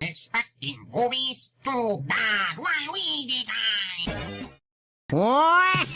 Expecting movies too bad one we did What?